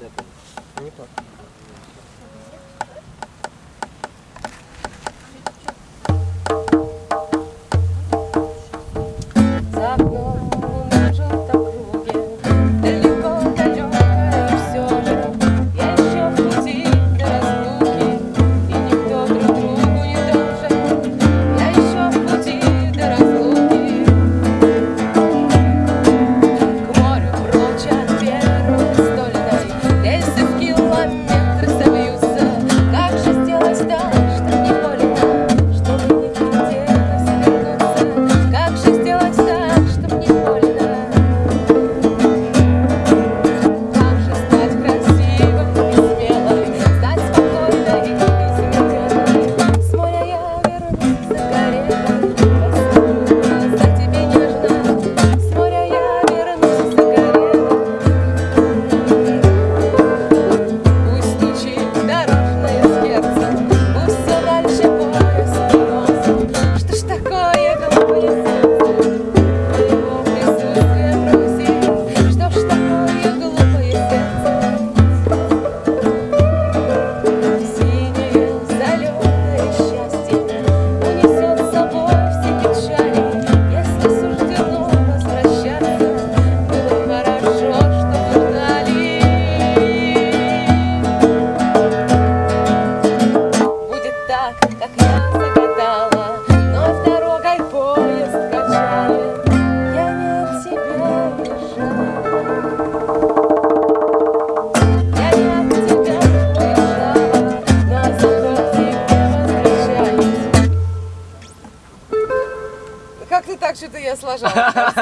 Не так. Hare так что-то я сложала.